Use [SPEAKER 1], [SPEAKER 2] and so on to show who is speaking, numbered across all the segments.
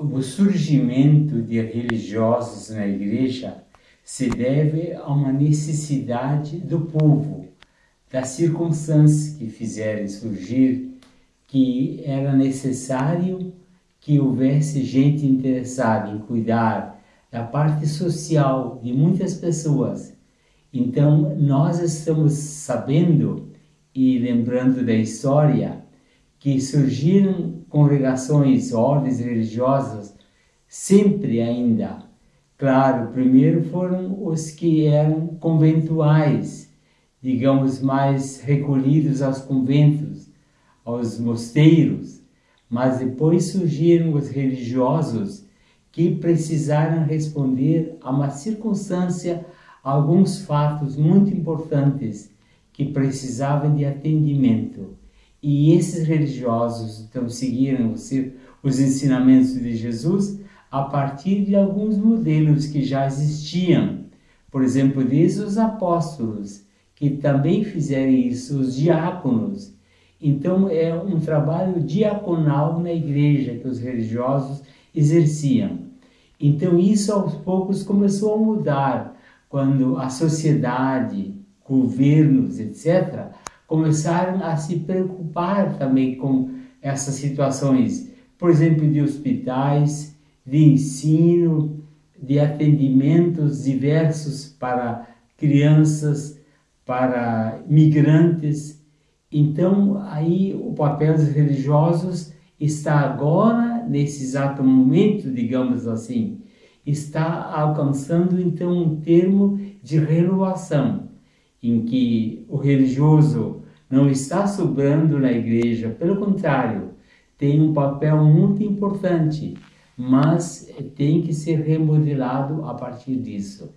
[SPEAKER 1] o surgimento de religiosos na igreja se deve a uma necessidade do povo, das circunstâncias que fizeram surgir que era necessário que houvesse gente interessada em cuidar da parte social de muitas pessoas. Então, nós estamos sabendo e lembrando da história que surgiram congregações, ordens religiosas, sempre ainda. Claro, primeiro foram os que eram conventuais, digamos, mais recolhidos aos conventos, aos mosteiros, mas depois surgiram os religiosos que precisaram responder a uma circunstância, a alguns fatos muito importantes que precisavam de atendimento. E esses religiosos então seguiram os, os ensinamentos de Jesus a partir de alguns modelos que já existiam. Por exemplo, desde os apóstolos, que também fizeram isso, os diáconos. Então, é um trabalho diaconal na igreja que os religiosos exerciam. Então, isso aos poucos começou a mudar quando a sociedade, governos, etc., começaram a se preocupar também com essas situações, por exemplo, de hospitais, de ensino, de atendimentos diversos para crianças, para migrantes. Então, aí o papel dos religiosos está agora, nesse exato momento, digamos assim, está alcançando então um termo de renovação, em que o religioso não está sobrando na igreja, pelo contrário, tem um papel muito importante, mas tem que ser remodelado a partir disso.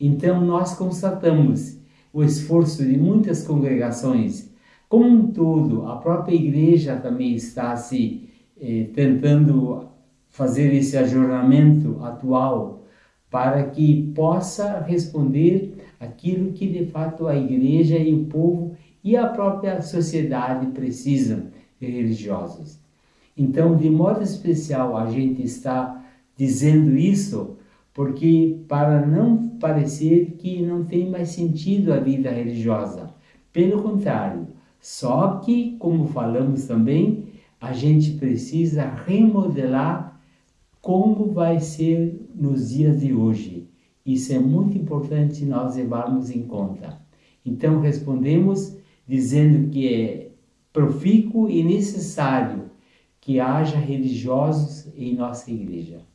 [SPEAKER 1] Então, nós constatamos o esforço de muitas congregações, como um todo, a própria igreja também está se eh, tentando fazer esse ajornamento atual para que possa responder aquilo que de fato a igreja e o povo e a própria sociedade precisam de religiosos. Então, de modo especial, a gente está dizendo isso porque para não parecer que não tem mais sentido a vida religiosa. Pelo contrário, só que, como falamos também, a gente precisa remodelar como vai ser nos dias de hoje. Isso é muito importante nós levarmos em conta. Então respondemos dizendo que é profícuo e necessário que haja religiosos em nossa igreja.